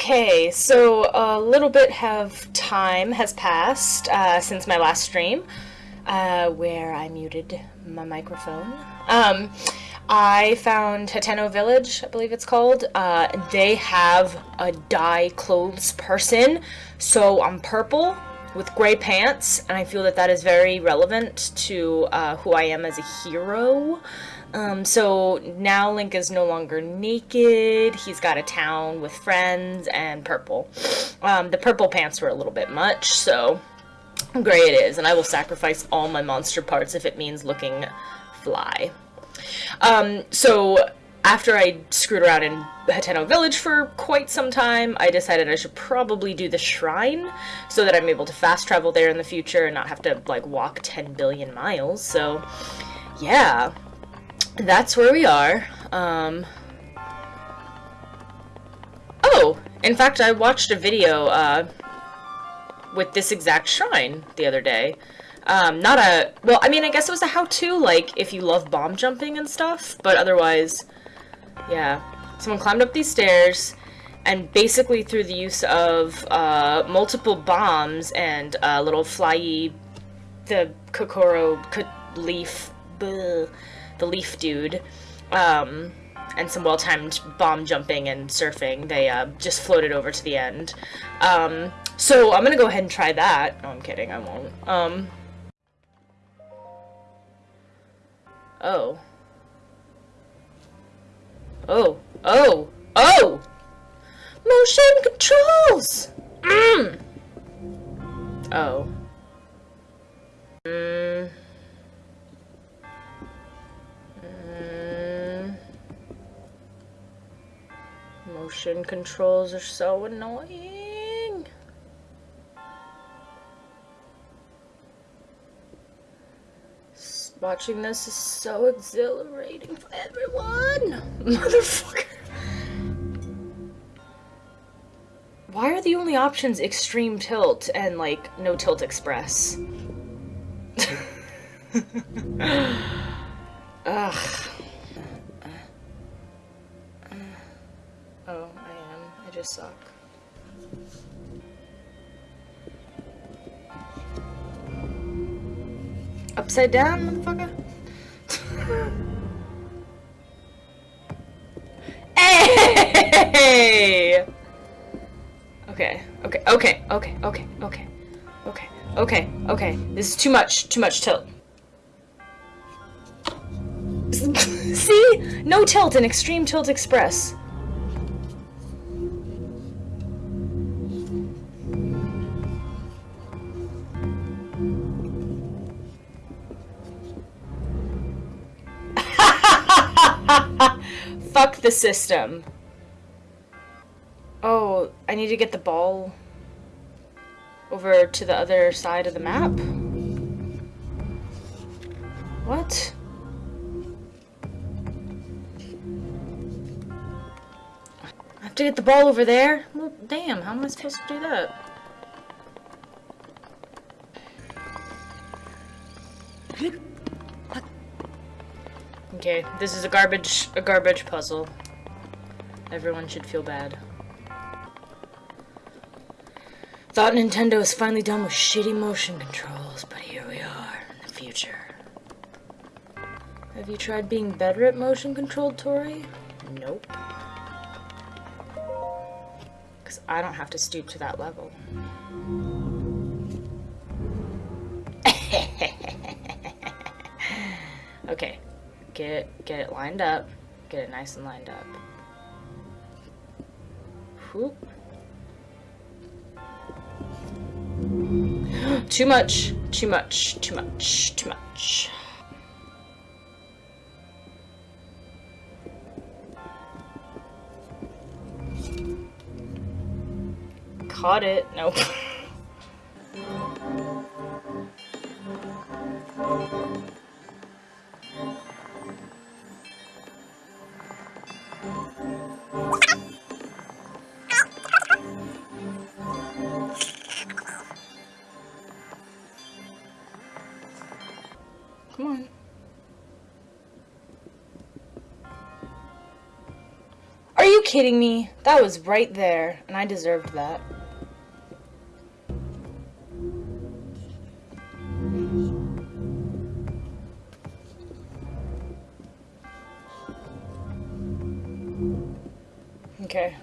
Okay, so a little bit of time has passed uh, since my last stream, uh, where I muted my microphone. Um, I found Hateno Village, I believe it's called. Uh, they have a dye clothes person, so I'm purple with gray pants, and I feel that that is very relevant to uh, who I am as a hero. Um, so now Link is no longer naked. He's got a town with friends and purple. Um, the purple pants were a little bit much, so gray it is. And I will sacrifice all my monster parts if it means looking fly. Um, so after I screwed around in Hateno Village for quite some time, I decided I should probably do the shrine so that I'm able to fast travel there in the future and not have to like walk 10 billion miles. So yeah, that's where we are. Um, oh, in fact, I watched a video uh, with this exact shrine the other day. Um, not a, well, I mean, I guess it was a how-to, like, if you love bomb jumping and stuff, but otherwise, yeah. Someone climbed up these stairs, and basically through the use of uh, multiple bombs and a little flyy, the Kokoro leaf, bleh, the leaf dude, um, and some well-timed bomb jumping and surfing, they uh, just floated over to the end. Um, so I'm gonna go ahead and try that. No, I'm kidding, I won't. Um, oh. Oh. Oh! Oh! Motion controls! Mmm! Oh. Mmm. Motion controls are so annoying. Watching this is so exhilarating for everyone. Motherfucker. Why are the only options extreme tilt and like no tilt express? Ugh. Oh, I am. I just suck. Upside down, motherfucker? hey! Okay, okay, okay, okay, okay, okay, okay, okay, okay. This is too much, too much tilt. See? No tilt in Extreme Tilt Express. Fuck the system. Oh, I need to get the ball over to the other side of the map? What? I have to get the ball over there? Well, damn, how am I supposed to do that? Okay, this is a garbage a garbage puzzle. Everyone should feel bad. Thought Nintendo was finally done with shitty motion controls, but here we are in the future. Have you tried being better at motion control, Tori? Nope. Because I don't have to stoop to that level. Get it, get it lined up, get it nice and lined up. Whoop. too much, too much, too much, too much. Caught it. Nope. Come on. Are you kidding me? That was right there, and I deserved that. Okay.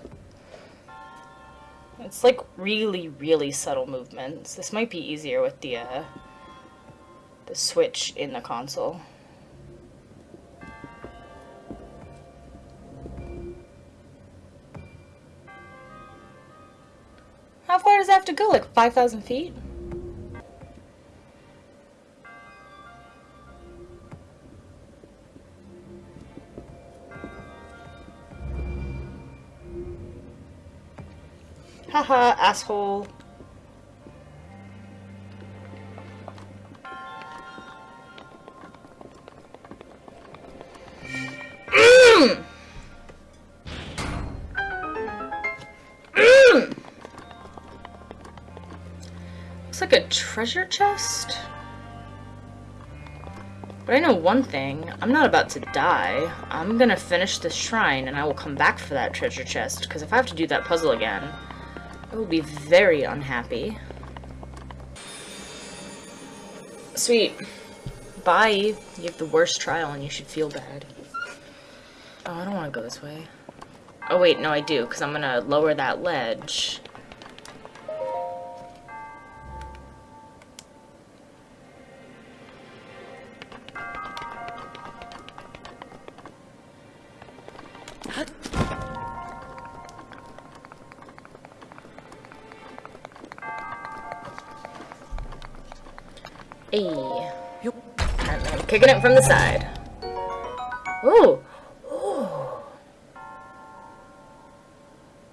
It's like really, really subtle movements. This might be easier with the, uh, the switch in the console. How far does that have to go? Like 5,000 feet? Haha, asshole. Looks like a treasure chest. But I know one thing, I'm not about to die. I'm gonna finish this shrine and I will come back for that treasure chest, because if I have to do that puzzle again, I will be very unhappy. Sweet. Bye. You have the worst trial and you should feel bad. Oh, I don't want to go this way. Oh wait, no I do, because I'm gonna lower that ledge. Hey. And I'm kicking it from the side. Ooh. Ooh.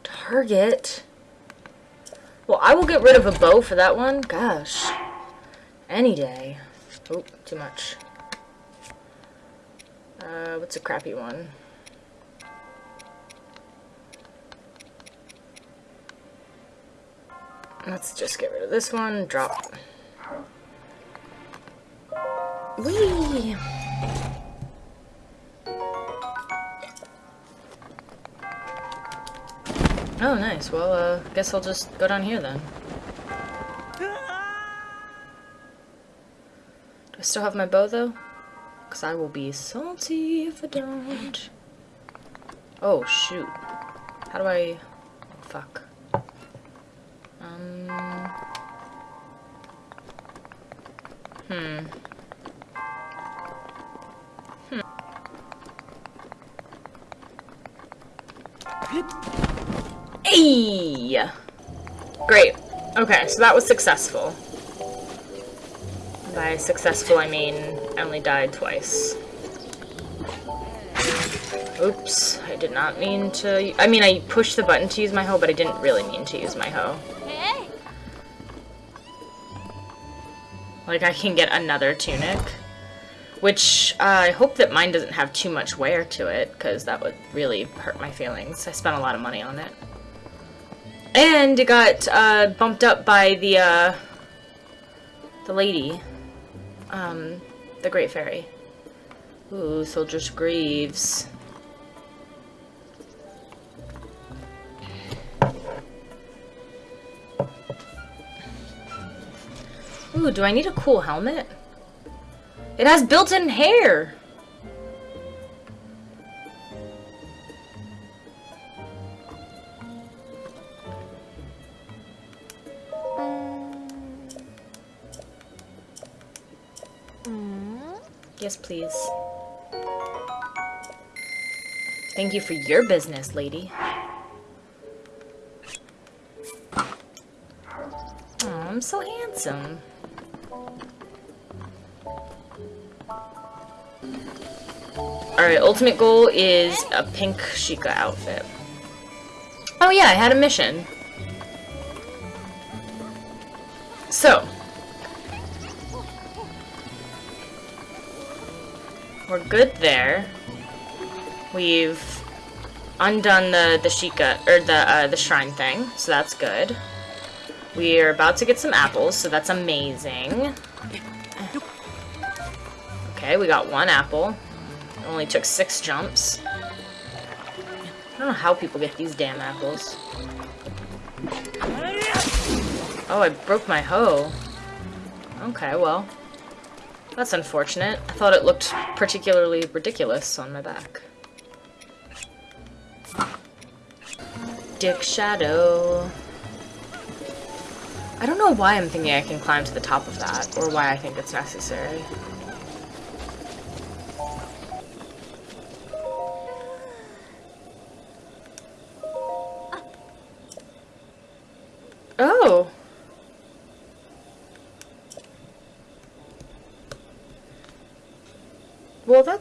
Target. Well, I will get rid of a bow for that one. Gosh. Any day. Oh, too much. Uh, what's a crappy one? Let's just get rid of this one. Drop. Whee! Oh, nice. Well, uh, guess I'll just go down here then. Do I still have my bow, though? Because I will be salty if I don't. Oh, shoot. How do I... Fuck. Um... Hmm. Hey! Great. Okay, so that was successful. By successful, I mean I only died twice. Oops, I did not mean to... I mean, I pushed the button to use my hoe, but I didn't really mean to use my hoe. Like, I can get another tunic. Which, uh, I hope that mine doesn't have too much wear to it, because that would really hurt my feelings. I spent a lot of money on it. And it got uh, bumped up by the uh, the lady, um, the Great Fairy. Ooh, Soldier's Greaves. Ooh, do I need a cool helmet? It has built-in hair! Yes, please. Thank you for your business, lady. I'm so handsome. Alright, ultimate goal is a pink Sheikah outfit. Oh yeah, I had a mission. So, We're good there. We've undone the the Sheikah or the uh, the shrine thing, so that's good. We're about to get some apples, so that's amazing. Okay, we got one apple. Only took six jumps. I don't know how people get these damn apples. Oh, I broke my hoe. Okay, well. That's unfortunate. I thought it looked particularly ridiculous on my back. Dick Shadow. I don't know why I'm thinking I can climb to the top of that, or why I think it's necessary.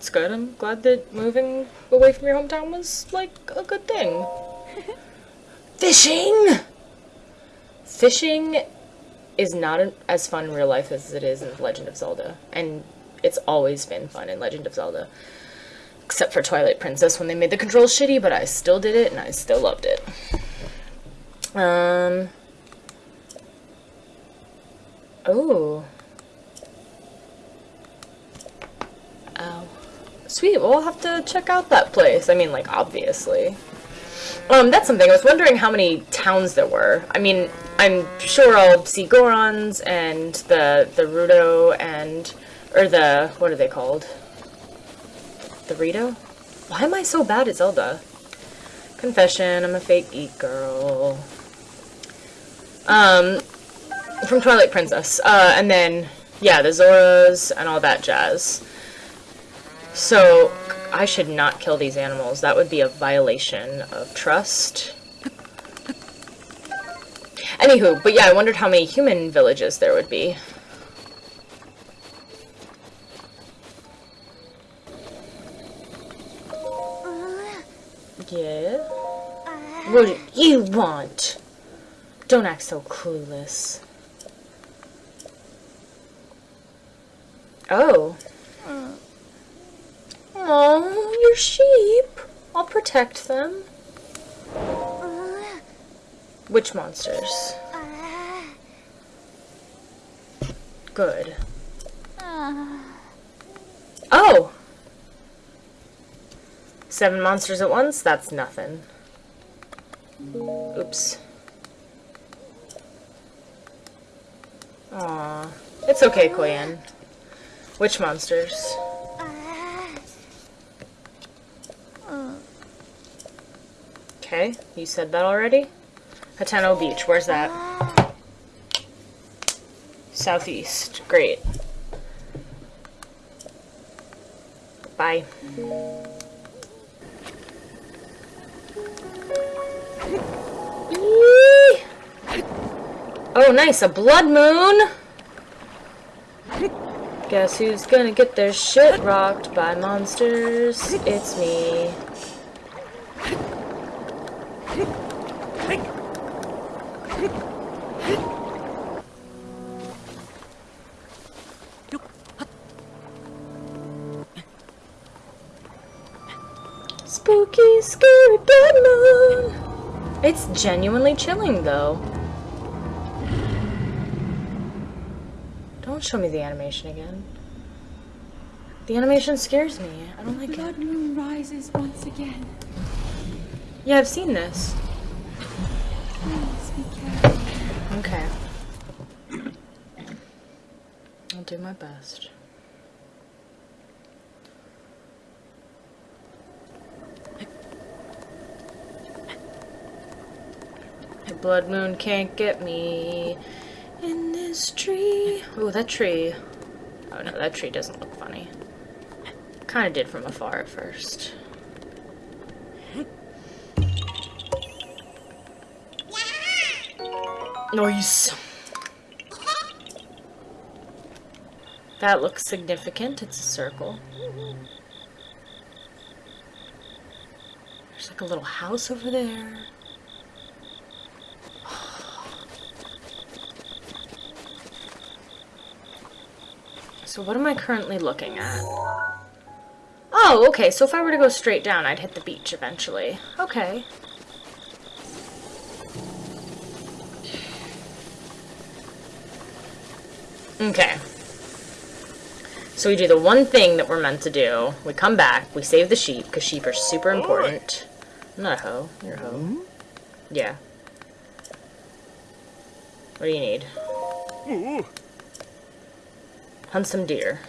That's good. I'm glad that moving away from your hometown was, like, a good thing. Fishing! Fishing is not as fun in real life as it is in Legend of Zelda. And it's always been fun in Legend of Zelda. Except for Twilight Princess when they made the controls shitty, but I still did it and I still loved it. Um... Oh. Oh. Sweet, well, we'll have to check out that place. I mean, like, obviously. Um, that's something. I was wondering how many towns there were. I mean, I'm sure I'll see Gorons and the, the Rudo and, or the, what are they called? The Rito? Why am I so bad at Zelda? Confession, I'm a fake geek girl. Um, from Twilight Princess. Uh, and then, yeah, the Zoras and all that jazz. So, I should not kill these animals. That would be a violation of trust. Anywho, but yeah, I wondered how many human villages there would be. Yeah? What do you want? Don't act so clueless. Oh. Oh, your sheep. I'll protect them. Which monsters? Good. Oh! Seven monsters at once? That's nothing. Oops. Aw. It's okay, Koyin. Which monsters? Okay, you said that already? Hateno Beach, where's that? Southeast, great. Bye. Oh, nice, a blood moon! Guess who's gonna get their shit rocked by monsters? It's me. Spooky! It's genuinely chilling, though. Don't show me the animation again. The animation scares me. I don't like Blood it. moon rises once again. Yeah, I've seen this. Please be careful. Okay. I'll do my best. Blood moon can't get me in this tree. Oh, that tree. Oh no, that tree doesn't look funny. Kind of did from afar at first. Noise. That looks significant. It's a circle. There's like a little house over there. So what am I currently looking at? Oh, okay, so if I were to go straight down, I'd hit the beach eventually. Okay. Okay. So we do the one thing that we're meant to do. We come back, we save the sheep, because sheep are super important. I'm not a hoe. You're a hoe. Yeah. What do you need? Ooh. Hunt some deer.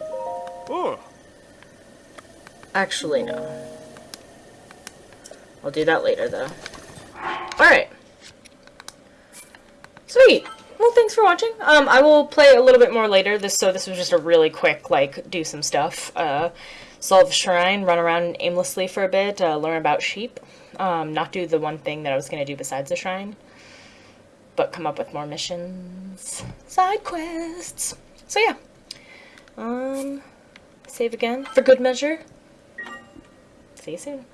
Oh. Actually, no. I'll do that later, though. Alright. Sweet! Well, thanks for watching. Um, I will play a little bit more later, This so this was just a really quick, like, do some stuff. Uh, solve a shrine, run around aimlessly for a bit, uh, learn about sheep. Um, not do the one thing that I was going to do besides the shrine. But come up with more missions. Side quests! So yeah. Um, save again, for good measure. See you soon.